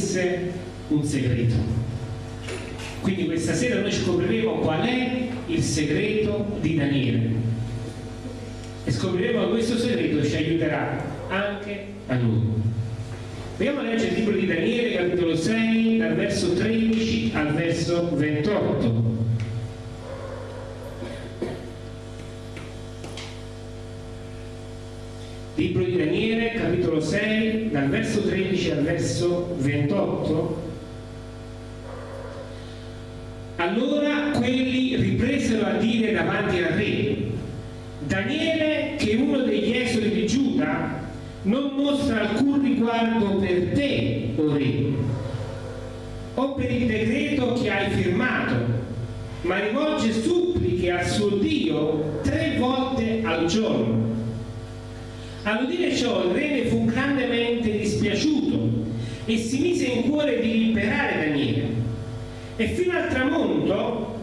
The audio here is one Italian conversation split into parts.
avesse un segreto. Quindi questa sera noi scopriremo qual è il segreto di Daniele e scopriremo che questo segreto ci aiuterà anche a noi. Andiamo a leggere il libro di Daniele, capitolo 6, dal verso 13 al verso 28. Libro di Daniele, capitolo 6, dal verso 13 al verso 28. Allora quelli ripresero a dire davanti al re, Daniele, che è uno degli esuli di Giuda, non mostra alcun riguardo per te, o re, o per il decreto che hai firmato, ma rivolge suppliche al suo Dio tre volte al giorno. All'udire ciò il re ne fu grandemente dispiaciuto e si mise in cuore di liberare Daniele. E fino al tramonto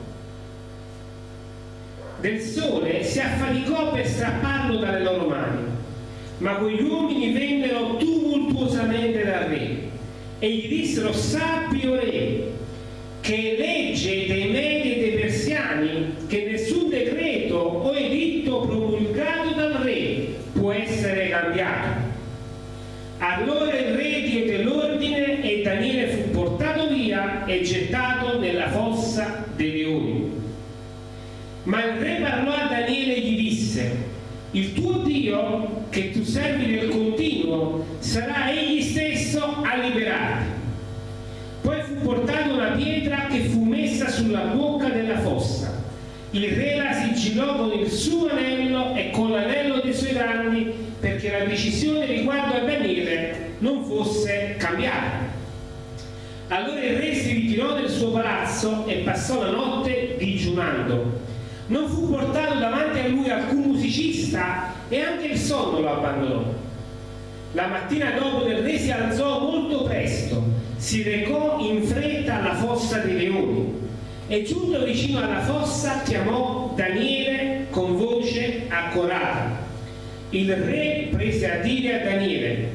del sole si affaticò per strapparlo dalle loro mani ma quegli uomini vennero tumultuosamente dal re e gli dissero sappi o re che legge dei medi e dei persiani che nessun decreto o editto può essere cambiato allora il re diede l'ordine e Daniele fu portato via e gettato nella fossa dei leoni ma il re parlò a Daniele e gli disse il tuo Dio che tu servi nel continuo sarà egli stesso a liberarti. Poi fu portata una pietra che fu messa sulla bocca della fossa. Il re la sigillò con il suo anello e con l'anello dei suoi danni perché la decisione riguardo a Daniele non fosse cambiata. Allora il re si ritirò nel suo palazzo e passò la notte digiunando non fu portato davanti a lui alcun musicista e anche il sonno lo abbandonò. La mattina dopo del re si alzò molto presto, si recò in fretta alla fossa dei leoni e giunto vicino alla fossa chiamò Daniele con voce accorata. Il re prese a dire a Daniele,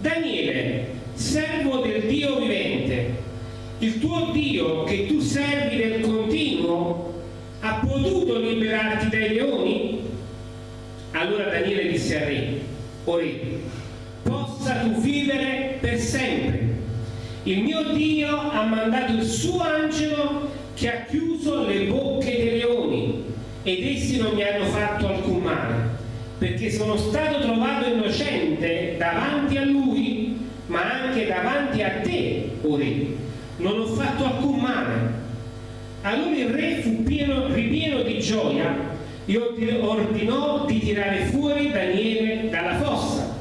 Daniele, servo del Dio vivente, il tuo Dio che tu servi nel continuo ha potuto liberarti dai leoni? Allora Daniele disse al re, o re, possa tu vivere per sempre. Il mio Dio ha mandato il suo angelo che ha chiuso le bocche dei leoni ed essi non mi hanno fatto alcun male, perché sono stato trovato innocente davanti a lui, ma anche davanti a te, o re. Non ho fatto alcun male allora il re fu pieno, ripieno di gioia e ordinò di tirare fuori Daniele dalla fossa.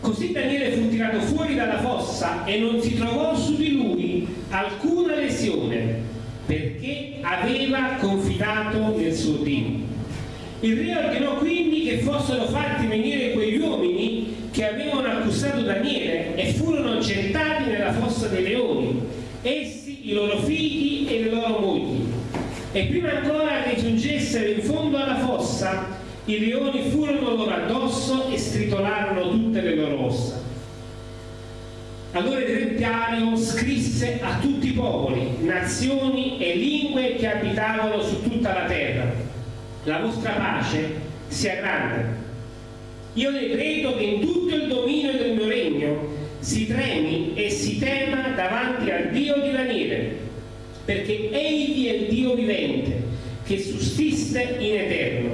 Così Daniele fu tirato fuori dalla fossa e non si trovò su di lui alcuna lesione, perché aveva confidato nel suo Dio. Il re ordinò quindi che fossero fatti venire quegli uomini che avevano accusato Daniele e furono gettati nella fossa dei leoni. Essi i loro figli e le loro mogli. E prima ancora che giungessero in fondo alla fossa, i leoni furono loro addosso e stritolarono tutte le loro ossa. Allora il re Dario scrisse a tutti i popoli, nazioni e lingue che abitavano su tutta la terra. La vostra pace sia grande. Io decreto che in tutto il dominio del mio regno si tremi e si tema davanti al Dio di Daniele, perché egli è il Dio vivente, che sussiste in eterno.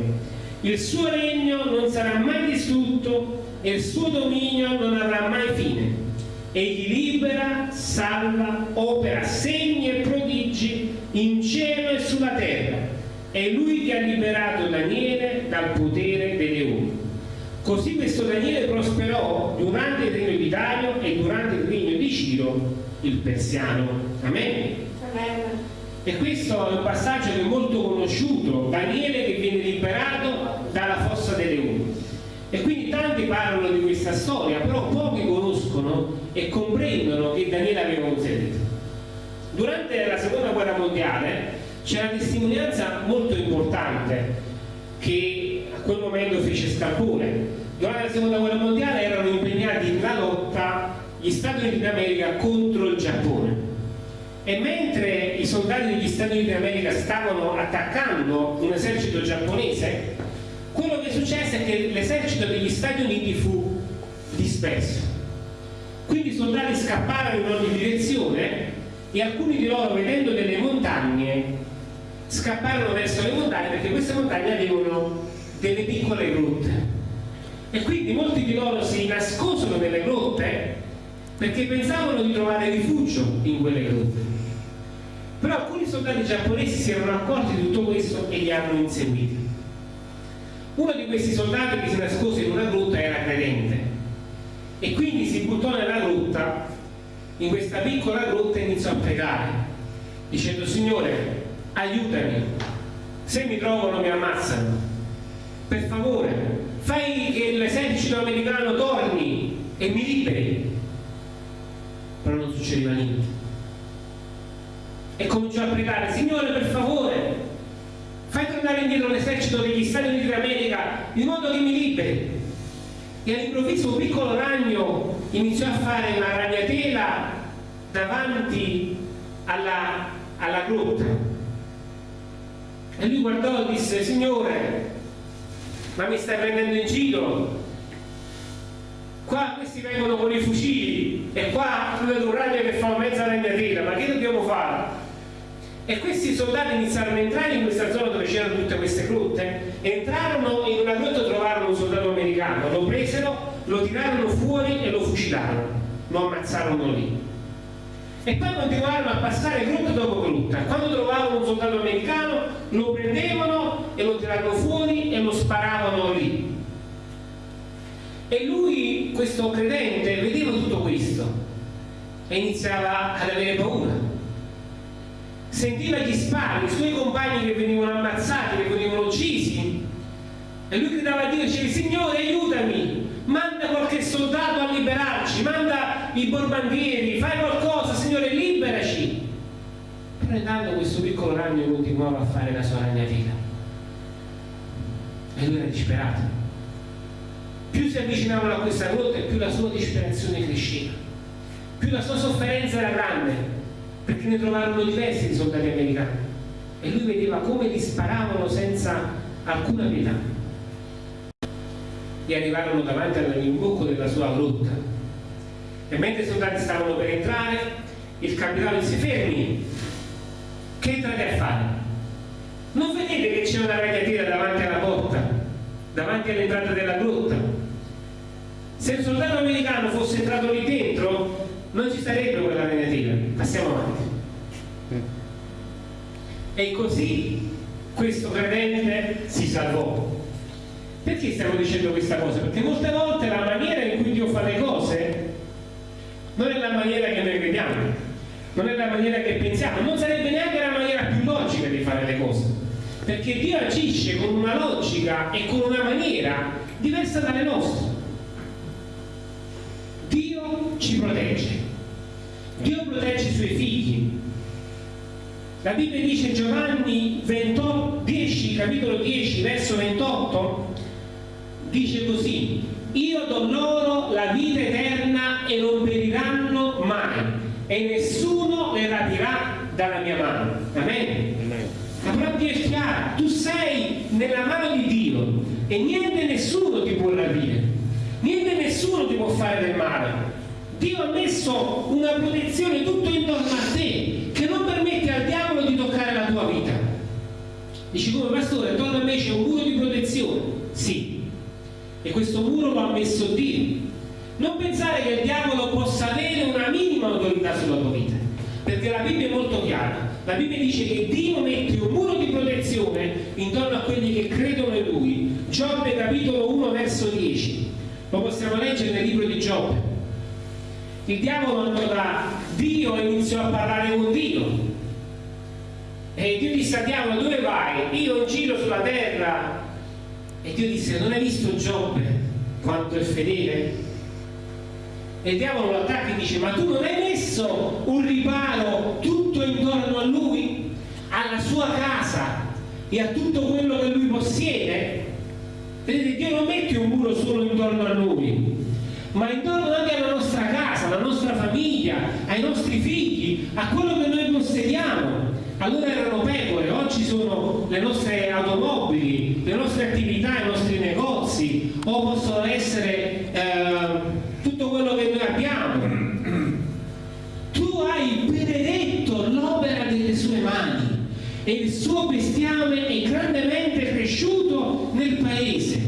Il suo regno non sarà mai distrutto e il suo dominio non avrà mai fine. Egli libera, salva, opera segni e prodigi in cielo e sulla terra. È lui che ha liberato Daniele dal potere dei leoni. Così questo Daniele prosperò durante il regno di Dario e durante il regno di Ciro, il persiano. Amen. Amen. E questo è un passaggio che è molto conosciuto, Daniele che viene liberato dalla fossa dei leoni. E quindi tanti parlano di questa storia, però pochi conoscono e comprendono che Daniele aveva un segreto. Durante la seconda guerra mondiale c'è una testimonianza molto importante che a quel momento fece Scarpone. Durante la seconda guerra mondiale erano impegnati nella lotta gli Stati Uniti d'America contro il Giappone e mentre i soldati degli Stati Uniti d'America stavano attaccando un esercito giapponese quello che successe è che l'esercito degli Stati Uniti fu disperso quindi i soldati scapparono in ogni direzione e alcuni di loro vedendo delle montagne scapparono verso le montagne perché queste montagne avevano delle piccole grotte. E quindi molti di loro si nascosero nelle grotte perché pensavano di trovare rifugio in quelle grotte. Però alcuni soldati giapponesi si erano accorti di tutto questo e li hanno inseguiti. Uno di questi soldati che si nascose in una grotta era credente e quindi si buttò nella grotta in questa piccola grotta e iniziò a pregare dicendo Signore aiutami. Se mi trovano mi ammazzano. Per favore fai che l'esercito americano torni e mi liberi. Però non succedeva niente. E cominciò a pregare Signore per favore fai tornare indietro l'esercito degli Stati Uniti d'America in modo che mi liberi. E all'improvviso un piccolo ragno iniziò a fare una ragnatela davanti alla, alla grotta e lui guardò e disse Signore ma mi stai prendendo in giro? Qua questi vengono con i fucili e qua vedo un ragno che fa mezza ragnatela ma che dobbiamo fare? e questi soldati iniziarono a entrare in questa zona dove c'erano tutte queste grotte entrarono in una grotta e trovarono un soldato americano lo presero, lo tirarono fuori e lo fucilarono lo ammazzarono lì. E poi continuarono a passare grotta dopo grotta. Quando trovavano un soldato americano lo prendevano e lo tirarono fuori e lo sparavano lì. E lui, questo credente, vedeva tutto questo e iniziava ad avere paura. Sentiva gli spari, i suoi compagni che venivano ammazzati, che venivano uccisi. E lui gridava a Dio e diceva Signore aiutami manda qualche soldato a liberarci manda i borbandieri fai qualcosa Signore liberaci intanto questo piccolo ragno continuava a fare la sua ragnatela e lui era disperato. Più si avvicinavano a questa grotta e più la sua disperazione cresceva. Più la sua sofferenza era grande perché ne trovarono diversi di soldati americani. E lui vedeva come li sparavano senza alcuna pietà. E arrivarono davanti all'imbocco della sua grotta. E mentre i soldati stavano per entrare il capitano disse fermi che entrate a fare? non vedete che c'è una ragnatela davanti alla porta davanti all'entrata della grotta se il soldato americano fosse entrato lì dentro non ci sarebbe quella ragnatela passiamo avanti e così questo credente si salvò perché stiamo dicendo questa cosa? perché molte volte la maniera in cui Dio fa le cose non è la maniera che noi crediamo non è la maniera che pensiamo non sarebbe neanche la maniera più logica di fare le cose perché Dio agisce con una logica e con una maniera diversa dalle nostre Dio ci protegge Dio protegge i suoi figli. La Bibbia dice in Giovanni 28, 10, capitolo 10, verso 28, dice così, io do loro la vita eterna e non periranno mai e nessuno le rapirà dalla mia mano. Amen. Parola è chiara, tu sei nella mano di Dio e niente nessuno ti può rapire, niente nessuno ti può fare del male Dio ha messo una protezione tutto intorno a te che non permette al diavolo di toccare la tua vita. Dici come pastore, attorno a me c'è un muro di protezione. Sì, e questo muro lo ha messo Dio. Non pensare che il diavolo possa avere una minima autorità sulla tua vita, perché la Bibbia è molto chiara. La Bibbia dice che Dio mette un muro di protezione intorno a quelli che credono in Lui. Giobbe capitolo 1 verso 10. Lo possiamo leggere nel libro di Giobbe il diavolo andò da Dio e iniziò a parlare con Dio e Dio disse a diavolo dove vai? io in giro sulla terra e Dio disse non hai visto Giobbe quanto è fedele? E il diavolo lo attacca e dice ma tu non hai messo un riparo tutto intorno a lui? alla sua casa e a tutto quello che lui possiede? Vedete, Dio non mette un muro solo intorno a noi, ma intorno anche alla nostra casa, alla nostra famiglia, ai nostri figli, a quello che noi possediamo. Allora erano pecore, oggi sono le nostre automobili, le nostre attività, i nostri negozi, o possono essere eh, tutto quello che noi abbiamo. Tu hai benedetto l'opera delle sue mani e il suo bestiame è grandemente cresciuto nel paese.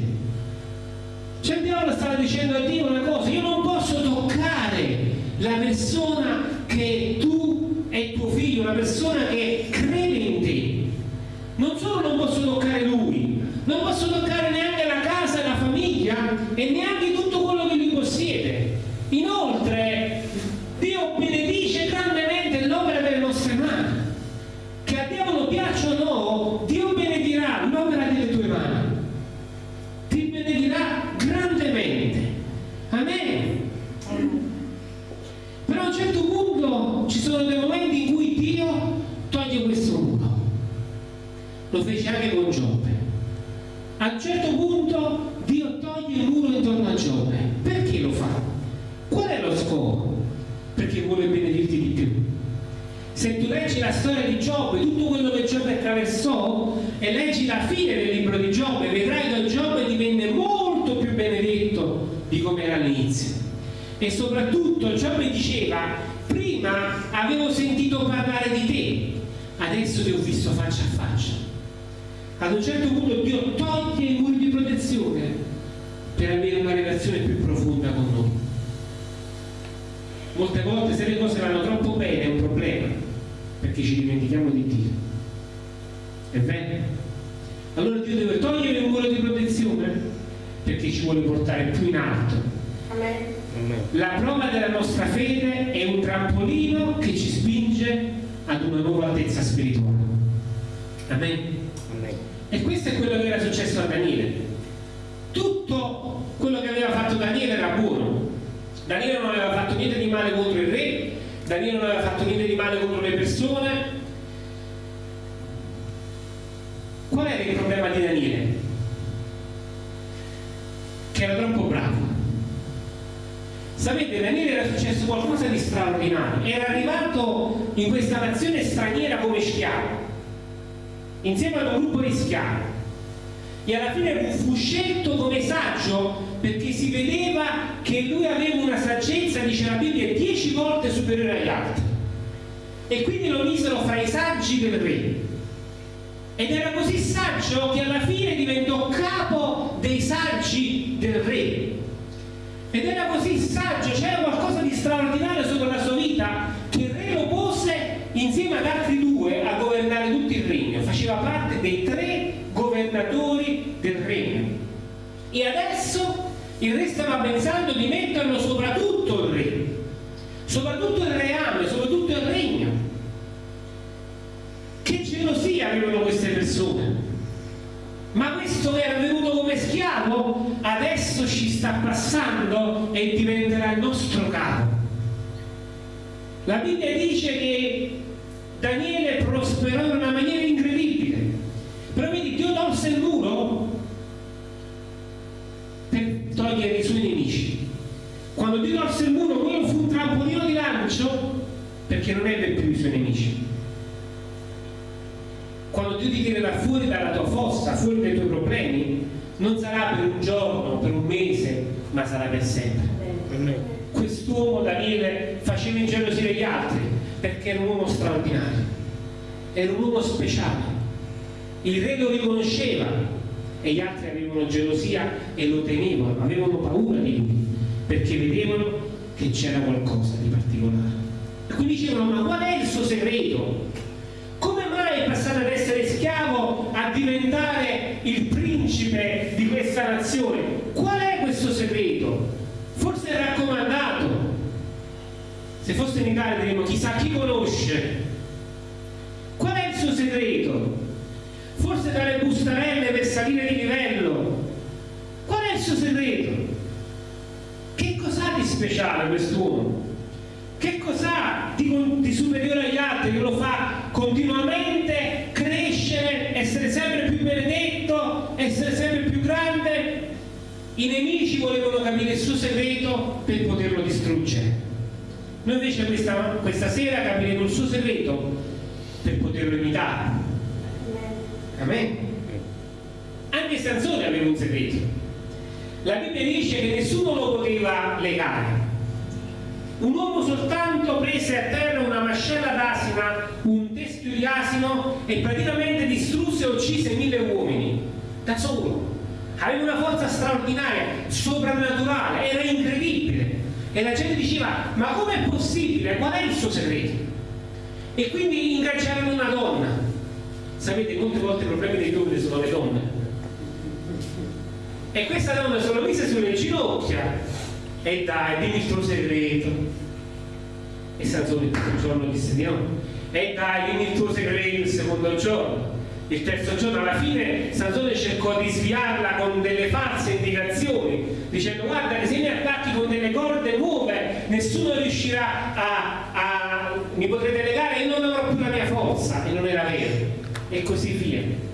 Cioè il diavolo stava dicendo a Dio una cosa, io non posso toccare la persona che tu è tuo figlio, una persona che crede in te. Non solo non posso toccare lui, non posso toccare neanche la casa e la famiglia e neanche tutto quello che lui possiede. Inoltre, Dio benedice grandemente l'opera delle nostre mani. Che a diavolo piaccia o no, Dio benedirà l'opera delle tue mani. Ti benedirà grandemente. Amen. Però a un certo punto ci sono dei momenti in cui Dio toglie questo muro. Lo fece anche con Giobbe. A un certo punto Dio toglie il muro intorno a Giobbe. Perché lo fa? Qual è lo scopo? Perché vuole benedirti di più. Se tu leggi la storia di Giobbe, tutto quello che Giobbe attraversò, e leggi la fine del libro di Giobbe, vedrai che Giobbe divenne molto più benedetto di come era all'inizio. E soprattutto Giobbe diceva, prima avevo sentito parlare di te, adesso ti ho visto faccia a faccia. Ad un certo punto Dio toglie i muri di protezione per avere una relazione più profonda con noi. Molte volte se le cose vanno troppo bene è un problema, perché ci dimentichiamo di Dio. È vero? Allora Dio deve togliere il muro di protezione perché ci vuole portare più in alto. Amen. La prova della nostra fede è un trampolino che ci spinge ad una nuova altezza spirituale. Amen. Questo è quello che era successo a Daniele. Tutto quello che aveva fatto Daniele era buono. Daniele non aveva fatto niente di male contro il re, Daniele non aveva fatto niente di male contro le persone. Qual era il problema di Daniele? Che era troppo bravo. Sapete, Daniele era successo qualcosa di straordinario. Era arrivato in questa nazione straniera come schiavo, insieme ad un gruppo di schiavi. E alla fine fu scelto come saggio perché si vedeva che lui aveva una saggezza, dice la Bibbia, dieci volte superiore agli altri. E quindi lo misero fra i saggi del re. Ed era così saggio che alla fine diventò capo dei saggi del re. Ed era così saggio, c'era qualcosa di straordinario sopra la sua vita che il re lo pose insieme ad altri due a governare tutto il regno. Faceva parte dei tre governatori del regno. E adesso il re stava pensando di metterlo soprattutto il re, soprattutto il reame, soprattutto il regno. Che gelosia avevano queste persone. Ma questo che era venuto come schiavo adesso ci sta passando e diventerà il nostro capo. La Bibbia dice che Daniele prosperò in una maniera lancio perché non ebbe più i suoi nemici. Quando Dio ti tirerà fuori dalla tua fossa, fuori dai tuoi problemi, non sarà per un giorno, per un mese, ma sarà per sempre. Quest'uomo Daniele faceva ingelosire gli altri perché era un uomo straordinario, era un uomo speciale. Il re lo riconosceva e gli altri avevano gelosia e lo temevano, avevano paura di lui perché vedevano che c'era qualcosa di particolare. E quindi dicevano: Ma qual è il suo segreto? Come mai è passato ad essere schiavo a diventare il principe di questa nazione? Qual è questo segreto? Forse è raccomandato. Se fosse in Italia diremmo chissà chi conosce. Qual è il suo segreto? Forse dalle bustarelle per salire di livello. Qual è il suo segreto? speciale quest'uomo? Che cos'ha di, di superiore agli altri che lo fa continuamente crescere, essere sempre più benedetto, essere sempre più grande? I nemici volevano capire il suo segreto per poterlo distruggere. Noi invece questa, questa sera capiremo il suo segreto per poterlo imitare. Amen. Anche Sansone aveva un segreto la Bibbia dice che nessuno lo poteva legare. Un uomo soltanto prese a terra una mascella d'asina, un teschio di asino e praticamente distrusse e uccise mille uomini. Da solo. Aveva una forza straordinaria, soprannaturale, era incredibile. E la gente diceva, ma com'è possibile? Qual è il suo segreto? E quindi ingaggiarono una donna. Sapete, molte volte i problemi dei uomini sono le donne. E questa donna se lo mise sulle ginocchia e dai, dimmi il tuo segreto. E Sansone il giorno disse di no. E dai, dimmi il tuo segreto il secondo giorno. Il terzo giorno alla fine Sansone cercò di sviarla con delle false indicazioni, dicendo guarda che se mi attacchi con delle corde nuove nessuno riuscirà a, a mi potrete legare e non avrò più la mia forza e non era vero e così via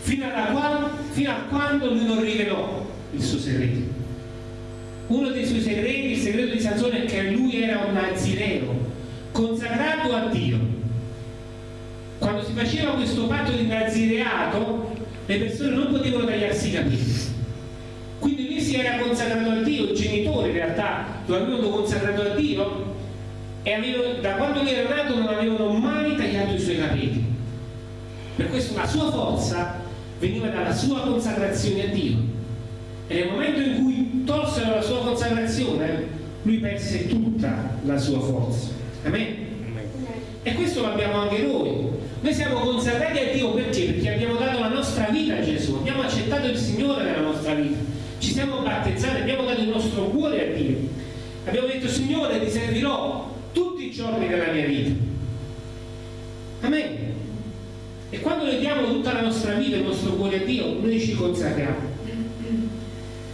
fino, qual, fino a quando lui non rivelò il suo segreto. Uno dei suoi segreti, il segreto di Sansone è che lui era un nazireo consacrato a Dio. Quando si faceva questo patto di nazireato le persone non potevano tagliarsi i capelli. Quindi lui si era consacrato a Dio, il genitore in realtà lo avevano consacrato a Dio e avevano, da quando lui era nato non avevano mai tagliato i suoi capelli. Per questo la sua forza veniva dalla sua consacrazione a Dio e nel momento in cui tolsero la sua consacrazione lui perse tutta la sua forza Amen? e questo l'abbiamo anche noi noi siamo consacrati a Dio perché? Perché abbiamo dato la nostra vita a Gesù, abbiamo accettato il Signore nella nostra vita, ci siamo battezzati, abbiamo dato il nostro cuore a Dio. Abbiamo detto Signore ti servirò tutti i giorni della mia vita. Amen. E quando noi diamo tutta la nostra vita, il nostro cuore a Dio, noi ci consacriamo.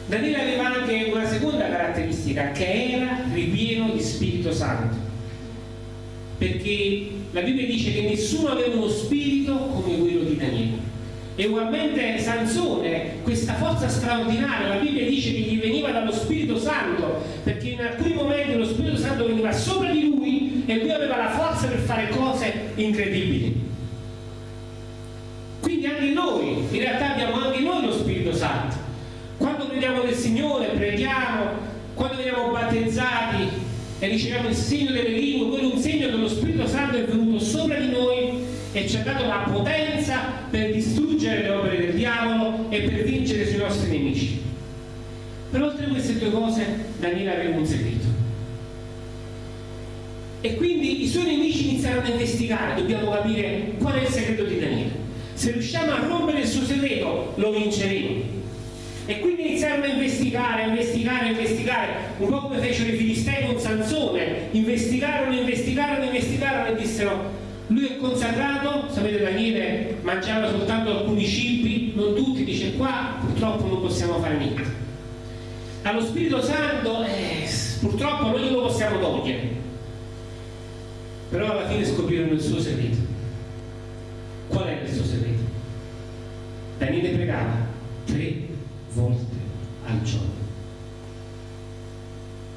Daniele aveva anche una seconda caratteristica, che era ripieno di Spirito Santo. Perché la Bibbia dice che nessuno aveva uno spirito come quello di Daniele. E ugualmente Sansone, questa forza straordinaria, la Bibbia dice che gli veniva dallo Spirito Santo, perché in alcuni momenti lo Spirito Santo veniva sopra di lui e lui aveva la forza per fare cose incredibili. Quindi anche noi, in realtà abbiamo anche noi lo Spirito Santo. Quando crediamo nel Signore, preghiamo, quando veniamo battezzati e riceviamo il segno delle lingue, quello è un segno che lo Spirito Santo è venuto sopra di noi e ci ha dato la potenza per distruggere le opere del diavolo e per vincere sui nostri nemici. Per oltre queste due cose Daniele aveva un segreto. E quindi i suoi nemici iniziarono a investigare, dobbiamo capire qual è il segreto di Daniele. Se riusciamo a rompere il suo segreto, lo vinceremo. E quindi iniziarono a investigare, a investigare, a investigare, un po' come fecero i filistei con Sansone, investigarono, investigarono, investigarono e dissero lui è consacrato, sapete Daniele mangiava soltanto alcuni cibi, non tutti, dice qua purtroppo non possiamo fare niente. Allo Spirito Santo eh, purtroppo noi lo possiamo togliere. Però alla fine scoprirono il suo segreto. Qual è il suo segreto? Daniele pregava tre volte al giorno.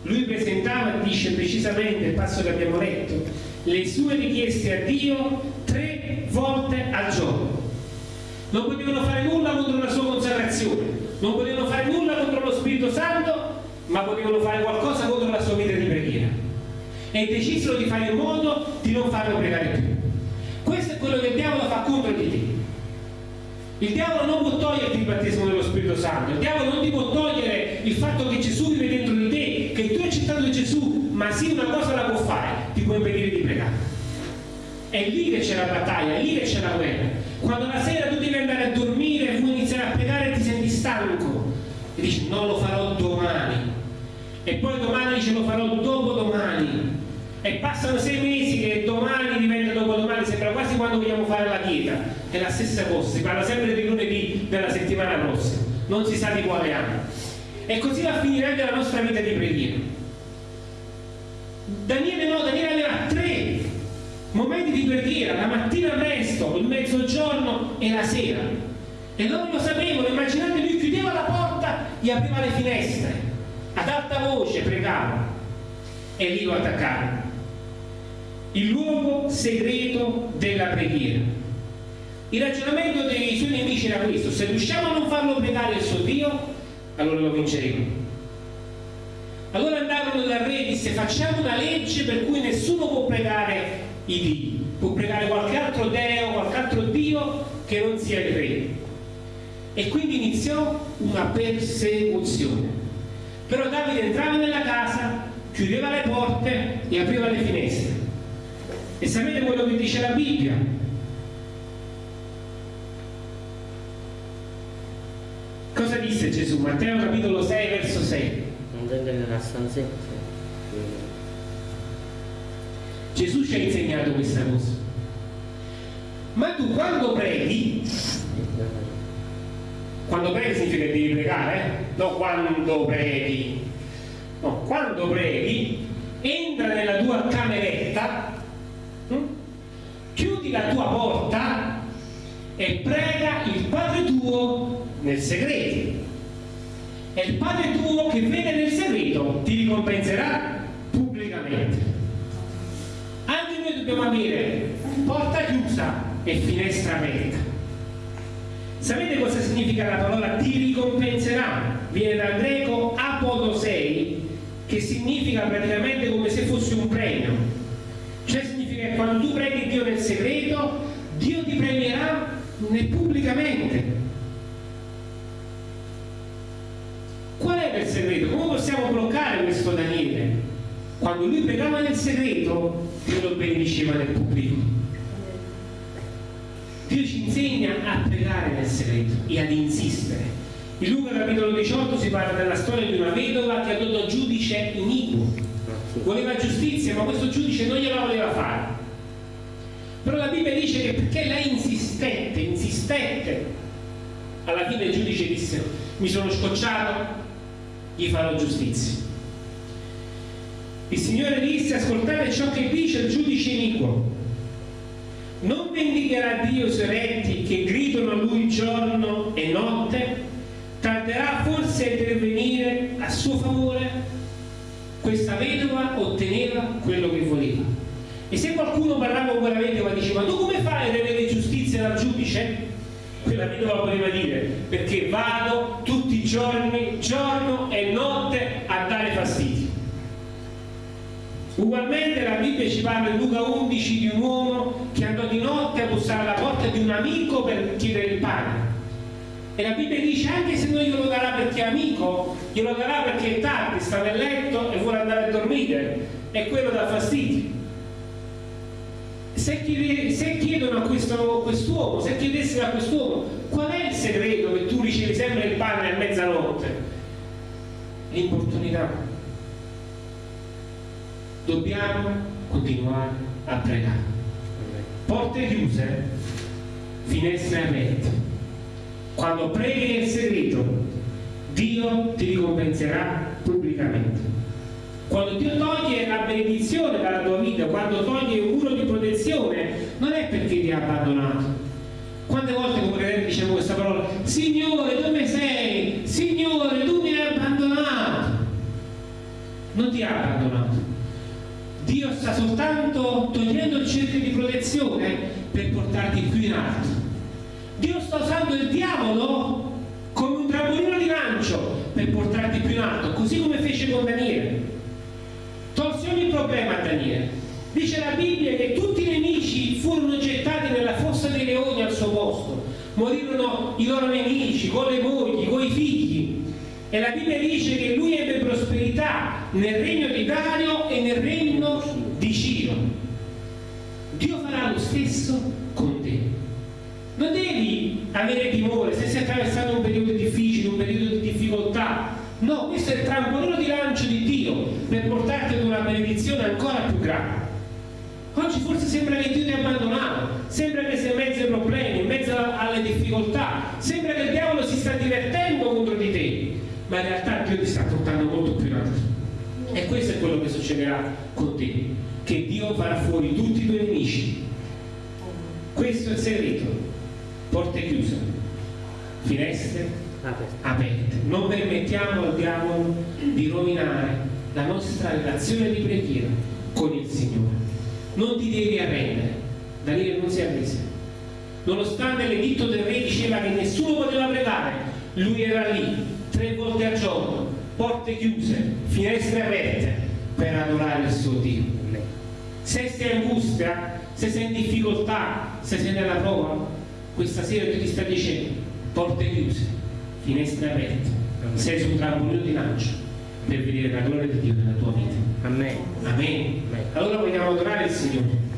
Lui presentava, dice precisamente il passo che abbiamo letto, le sue richieste a Dio tre volte al giorno. Non potevano fare nulla contro la sua consacrazione, non potevano fare nulla contro lo Spirito Santo, ma potevano fare qualcosa contro la sua vita di preghiera. E decisero di fare in modo di non farlo pregare più. Questo è quello che il diavolo fa contro di te. Il diavolo non può toglierti il battesimo dello Spirito Santo, il diavolo non ti può togliere il fatto che Gesù vive dentro di te, che tu hai accettato Gesù, ma sì una cosa la può fare, ti può impedire di pregare. È lì che c'è la battaglia, è lì che c'è la guerra. Quando la sera tu devi andare a dormire e vuoi iniziare a pregare e ti senti stanco e dici non lo farò domani. E poi domani dice lo farò dopo domani e passano sei mesi che domani diventa dopodomani, sembra quasi quando vogliamo fare la dieta, è la stessa cosa, si parla sempre di lunedì della settimana prossima, non si sa di quale anno. E così va a finire anche la nostra vita di preghiera. Daniele no, Daniele aveva tre momenti di preghiera, la mattina presto, il mezzogiorno e la sera. E loro lo sapevano, immaginate lui chiudeva la porta gli apriva le finestre, ad alta voce pregava e lì lo attaccava. Il luogo segreto della preghiera. Il ragionamento dei suoi nemici era questo, se riusciamo a non farlo pregare il suo Dio, allora lo vinceremo. Allora andarono dal re e disse facciamo una legge per cui nessuno può pregare i Dio, può pregare qualche altro Deo, qualche altro Dio che non sia il re. E quindi iniziò una persecuzione. Però Davide entrava nella casa, chiudeva le porte e apriva le finestre. E sapete quello che dice la Bibbia? Cosa disse Gesù? Matteo capitolo 6 verso 6. andando nella stanzetta Gesù ci ha insegnato questa cosa. Ma tu quando preghi, quando preghi significa che devi pregare, eh? no quando preghi. No, quando preghi, entra nella tua cameretta? La tua porta e prega il Padre tuo nel segreto. E il Padre tuo che vede nel segreto ti ricompenserà pubblicamente. Anche noi dobbiamo avere porta chiusa e finestra aperta. Sapete cosa significa la parola ti ricompenserà? Viene dal greco apodosei, che significa praticamente come se fosse un premio. Cioè significa che quando tu preghi Dio nel segreto, Dio ti premierà pubblicamente. Qual era il segreto? Come possiamo bloccare questo Daniele? Quando lui pregava nel segreto, Dio lo benediceva nel pubblico. Dio ci insegna a pregare nel segreto e ad insistere. In Luca capitolo 18 si parla della storia di una vedova che dato giudice iniquo. Voleva giustizia, ma questo giudice non gliela voleva fare. Però la Bibbia dice che perché lei insistette, insistette, alla fine il giudice disse mi sono scocciato, gli farò giustizia. Il Signore disse ascoltate ciò che dice il giudice iniquo. Non vendicherà Dio i suoi retti che gridano a lui giorno e notte? Tarderà forse a intervenire a suo favore? Questa vedova otteneva quello che voleva. E se qualcuno parlava con quella vedova e diceva tu come fai ad avere giustizia dal giudice? Quella vedova poteva dire perché vado i giorni, giorno e notte a dare fastidio. Ugualmente la Bibbia ci parla in Luca 11 di un uomo che andò di notte a bussare alla porta di un amico per chiedere il pane. E la Bibbia dice anche se non glielo darà perché è amico, glielo darà perché è tardi, sta nel letto e vuole andare a dormire. E quello dà fastidio. Se, chiede, se chiedono a quest'uomo, se chiedessero a quest'uomo qual è il segreto che tu ricevi sempre il pane a mezzanotte? L'importunità dobbiamo continuare a pregare. Porte chiuse, finestre aperte. Quando preghi nel segreto, Dio ti ricompenserà pubblicamente. Quando Dio toglie la benedizione dalla tua vita, quando toglie un muro di protezione, non è perché ti ha abbandonato. Quante volte come credenti diciamo questa parola? Signore, dove sei? Signore, tu mi hai abbandonato. Non ti ha abbandonato Dio sta soltanto togliendo il cerchio di protezione per portarti più in alto. Dio sta usando il diavolo come un trampolino di lancio per portarti più in alto, così come fece con Daniele. Problema a Daniele. Dice la Bibbia che tutti i nemici furono gettati nella fossa dei leoni al suo posto. Morirono i loro nemici, con le mogli, con i figli. E la Bibbia dice che lui ebbe prosperità nel regno di Dario e nel regno di Ciro. Dio farà lo stesso con te. Non devi avere timore se stai attraversando un periodo difficile, un periodo di difficoltà. No, questo è il trampolino di lancio di Dio per portarti ad una benedizione ancora più grande. Oggi forse sembra che Dio ti abbandonato, sembra che sei in mezzo ai problemi, in mezzo alle difficoltà, sembra che il diavolo si sta divertendo contro di te ma in realtà Dio ti sta portando molto più in alto. E questo è quello che succederà con te, che Dio farà fuori tutti i tuoi nemici. Questo è il segreto. Porte chiuse, finestre aperte. aperte. Non permettiamo al diavolo di rovinare la nostra relazione di preghiera con il Signore. Non ti devi arrendere. Daniele non si arrese. Nonostante l'editto del re diceva che nessuno poteva pregare, lui era lì tre volte al giorno, porte chiuse, finestre aperte per adorare il suo Dio. Se sei in angustia, se sei in difficoltà, se sei nella prova, questa sera Dio ti sta dicendo porte chiuse, finestre aperte, sei sul trampolino di lancio per vedere la gloria di Dio nella tua vita. Amen. Amen. Allora vogliamo adorare il Signore.